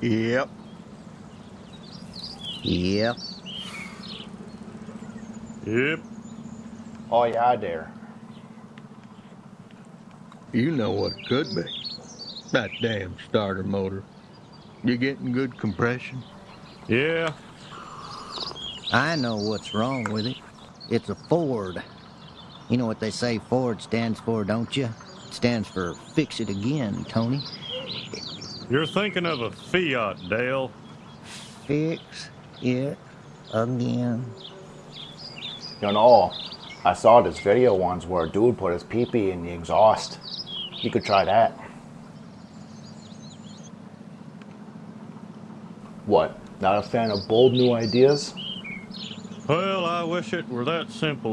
Yep. Yep. Yep. Oh yeah, there. You know what it could be. That damn starter motor. You getting good compression? Yeah. I know what's wrong with it. It's a Ford. You know what they say Ford stands for, don't you? It stands for fix it again, Tony. You're thinking of a Fiat, Dale. Fix it again. You know, I saw this video once where a dude put his pee-pee in the exhaust. You could try that. What? Not a fan of bold new ideas? Well, I wish it were that simple,